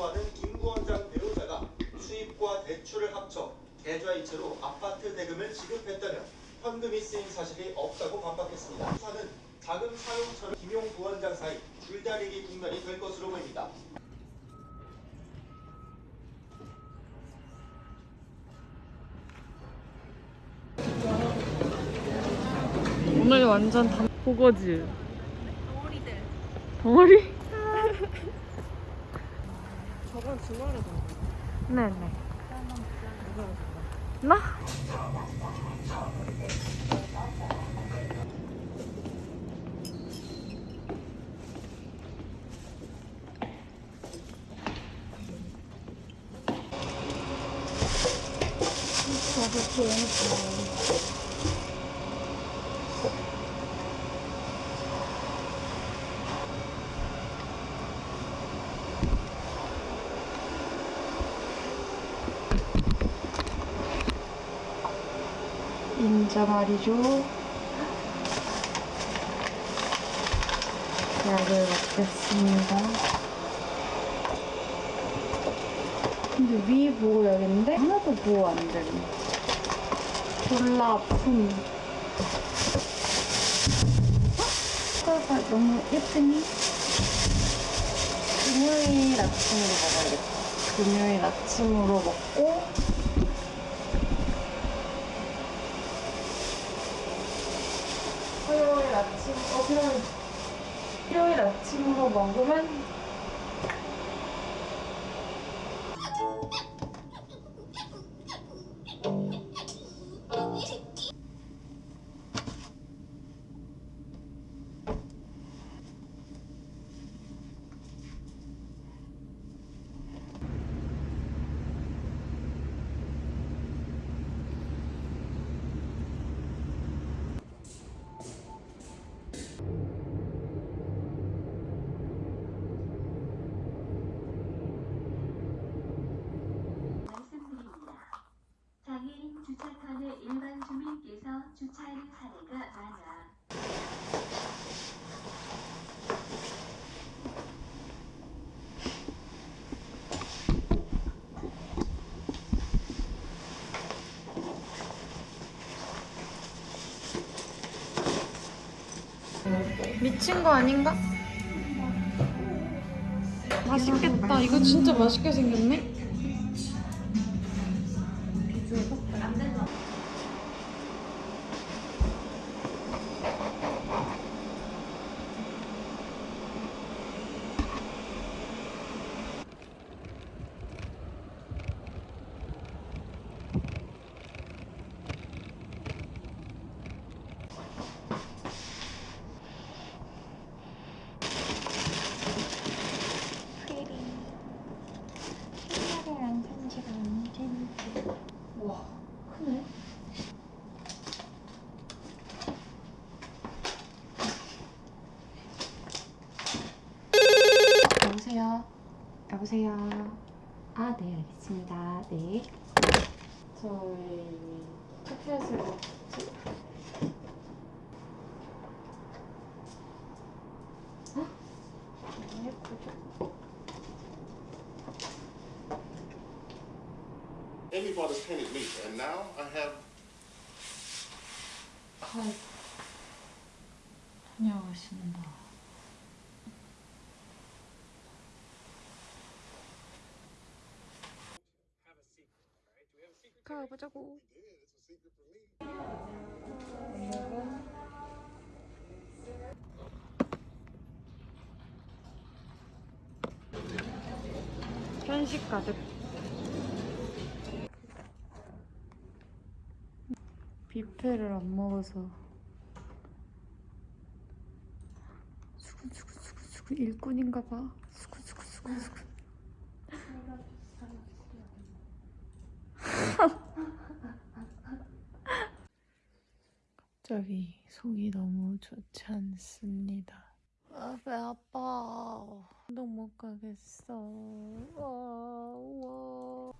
거주하는 임구원장 대우자가 수입과 대출을 합쳐 계좌이체로 아파트 대금을 지급했다며 현금이 쓰인 사실이 없다고 반박했습니다. 사는 자금 사용처를 김용 부원장 사이 줄다리기 국면이 될 것으로 보입니다. 오늘 완전 단... 보거지 덩어리들 덩어리? 저번 주말에 던 네네. 나? 인자 말이죠. 약을 먹겠습니다. 근데 위 여긴데 하나도 보호 안 되네. 졸라 아픔. 색깔가 너무 예쁘니? 금요일 아침으로 먹어야겠다. 금요일 아침으로 먹고 화요일 아침, 어, 그럼 일요일 아침으로 먹으면 주차하는 사례가 많아 미친 거 아닌가? 맛있겠다. 이거 진짜 맛있게 생겼네. 와, 크네. 여보세요? 여보세요? 아, 네, 알겠습니다. 네. 저희 티켓을 Amy bought us painted meat, and now I have 가 다녀가신다. 가보자고. 편식 가득. 뷔페를 안 먹어서 수근수근수근수근 일꾼인가 봐. 수근수근수근수근. 갑자기 속이 너무 좋지 않습니다. 아, 배 아파. 운동 못 가겠어. 와, 와.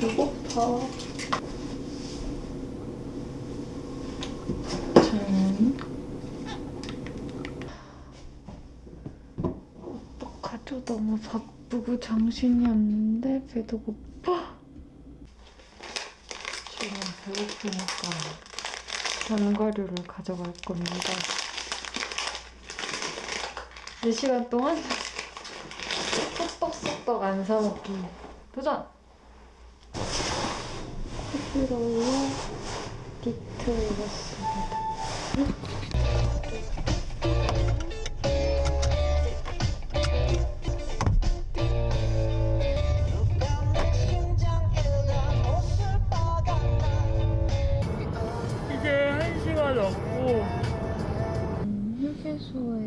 배고파. 저는 어떡하죠? 너무 바쁘고 정신이 없는데 배도 고파. 지금 배고프니까 견과류를 가져갈 겁니다. 4시간 동안? 쏙쏙쏙쏙 안 사먹기. 도전! 디트 입었습니다. 이제 한 시간 넘고 휴게소에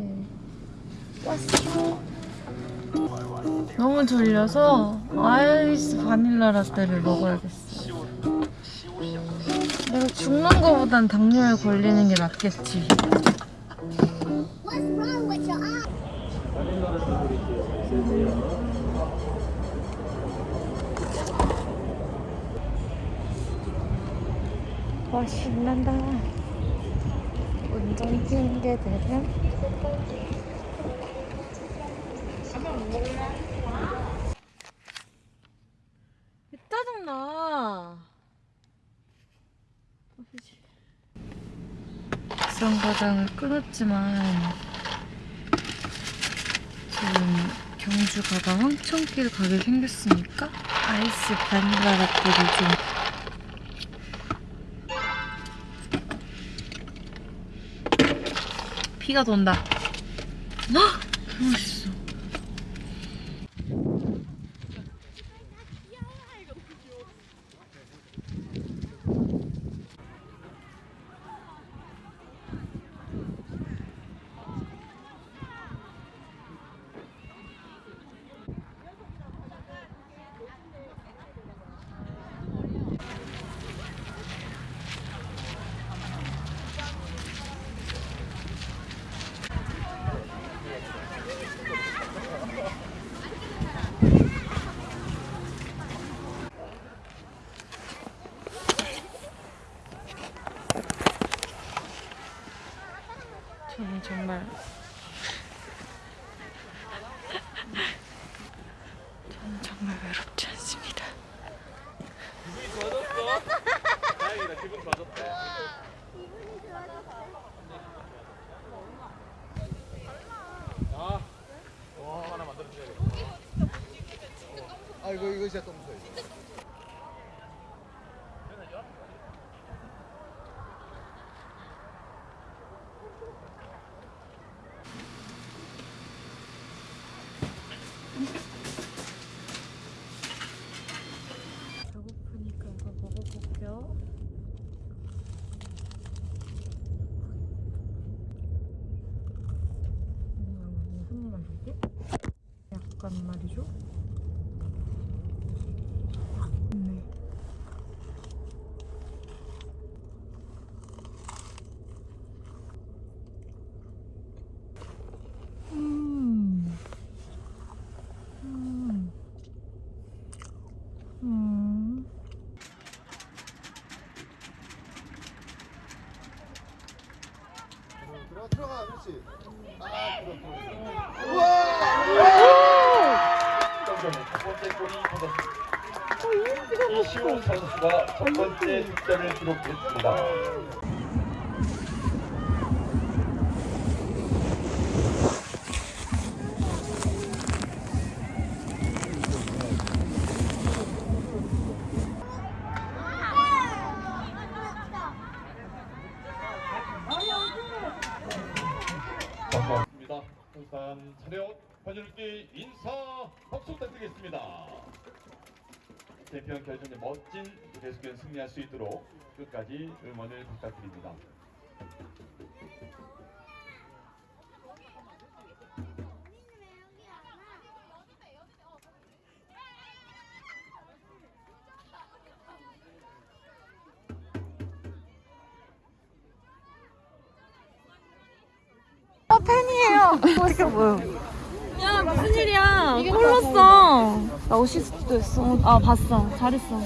왔어. 너무 졸려서 아이스 바닐라 라떼를 먹어야겠어. 죽는 거보단 당뇨에 걸리는 게 낫겠지. 와 신난다. 운전 핑계대면 짜증나. 과장을 끊었지만 지금 경주 가다 황천길 가게 생겼으니까 아이스 바닐라 라떼를 좀 피가 돈다. 헉! 너무 맛있어. 저는 정말 저는 정말 외롭지 않습니다. 아 이거 이거 진짜 똥 써. 배고프니까 이거 먹어볼게요. 음, 무슨 맛이지? 약간 말이죠. 네. 음. 음. 음. 들어가 들어가 그렇지. 아 그렇 이시호 선수가 첫 번째 득점을 기록했습니다. 감사합니다. 부산 차렷 관중께 인사 박수 부탁드리겠습니다. 챔피언 결전에 멋진 계속된 승리할 수 있도록 끝까지 응원을 부탁드립니다. 야 무슨 일이야? 골 넣었어. 나 어시스트도 했어. 아 봤어. 잘했어.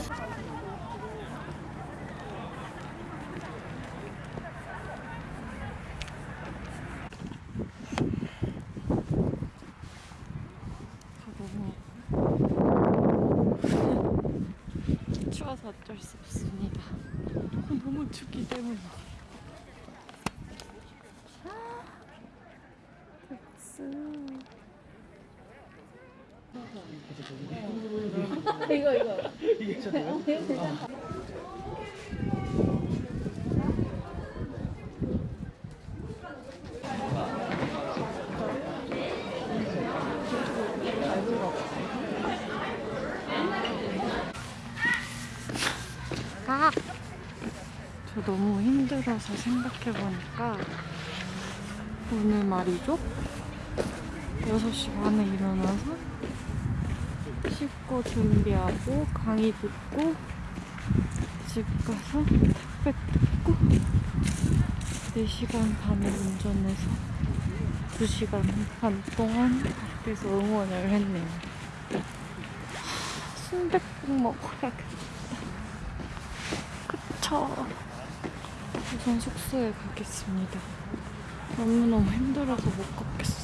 추워서 어쩔 수 없습니다. 너무 춥기 때문이다 아! 저 너무 힘들어서 생각해보니까 오늘 말이죠? 6시 반에 일어나서 씻고 준비하고 강의 듣고 집 가서 택배 뜯고 4시간 반을 운전해서 2시간 반 동안 밖에서 응원을 했네요. 하, 순댓국 먹어야겠다. 그쵸. 우선 숙소에 가겠습니다. 너무너무 힘들어서 못 걷겠어. 네.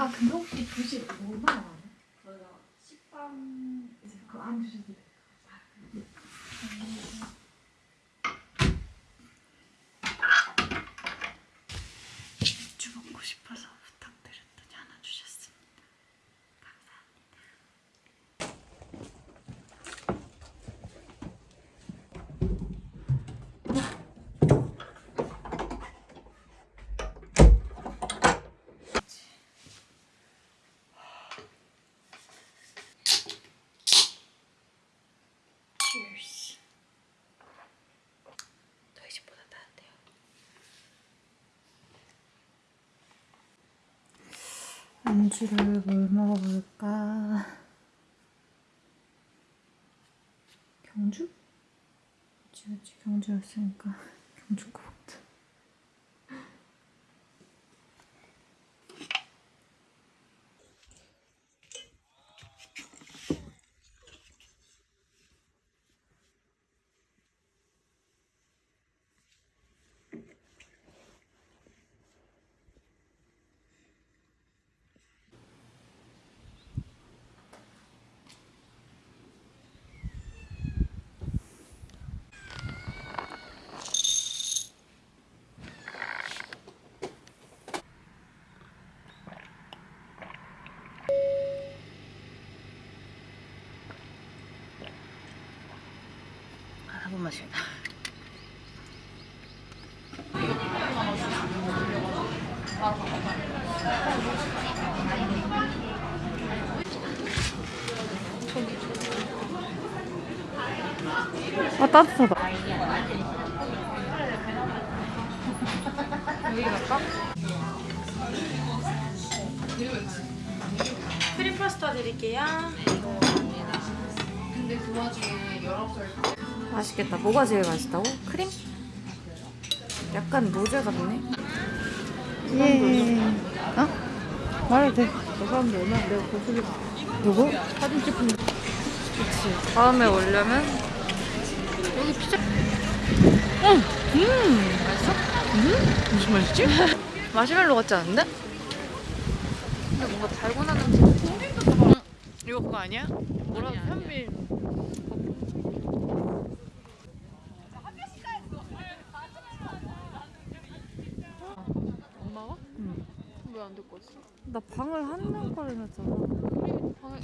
아 근데 혹시 교실 얼마나 많아요? 저희가 식빵 이제 그거 안 주셔도 돼요. 맥주 먹고 싶어서 부탁드렸더니 하나 주셨습니다. Cheers. 저희 집보다 따뜻해요. 안주를 뭘 먹어볼까? 경주? 그치 경주였으니까 경주 거 한번 마시겠다 아 따뜻하다. 여기 갈까? 크림 파스타 드릴게요 맛있겠다 뭐가 제일 맛있다고? 크림? 약간 노제 같네 예 어? 말해도 돼 저 사람들 얼마나 내가 고수기 누구? 사진 찍힌 그치 다음에 오려면 여기 피자 응! 음! 맛있어? 음? 무슨 맛이지? 마시멜로 같지 않은데? 근데 뭔가 달고나 냄새 응? 이거 그거 아니야? 뭐라 현미 엄마가? 응. 왜 안 듣고 있어? 나 방을 한명 거래놨잖아. 방에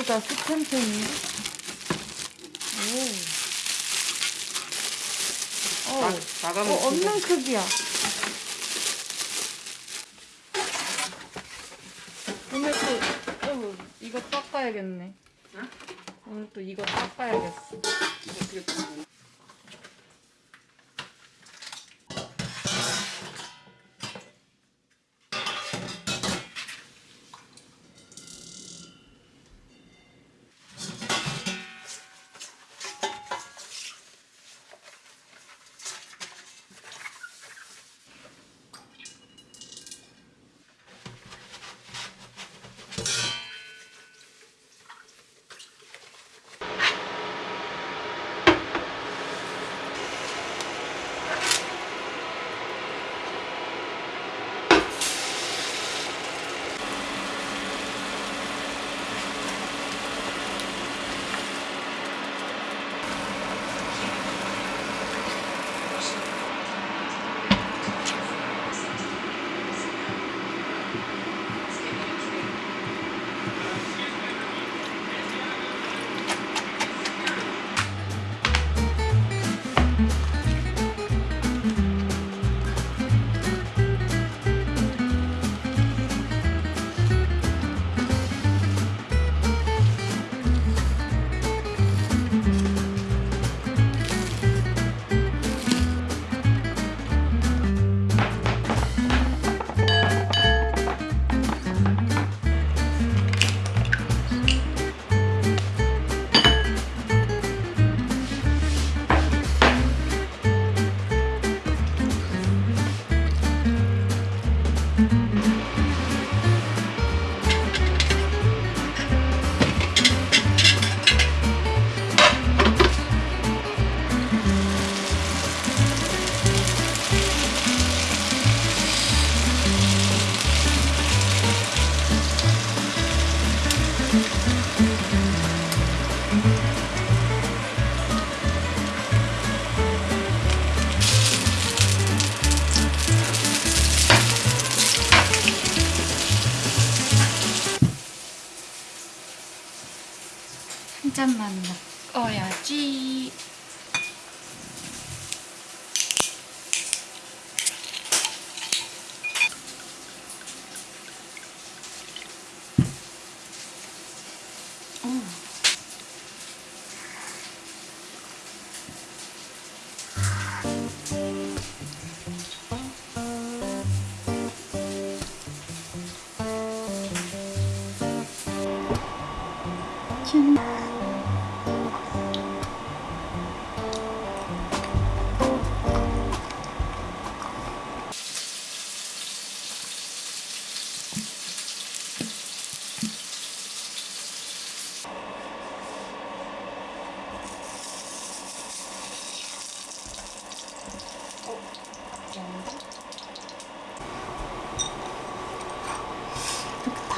모두 다 스탬프인데? 오. 어, 어, 없는 크기야. 오늘 또, 어, 이거 닦아야겠네. 오늘 또 이거 닦아야겠어. 한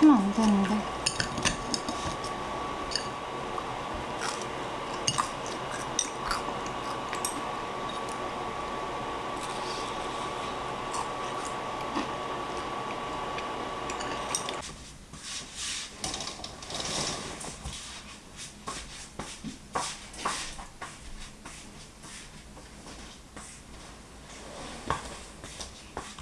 타면 안 되는데.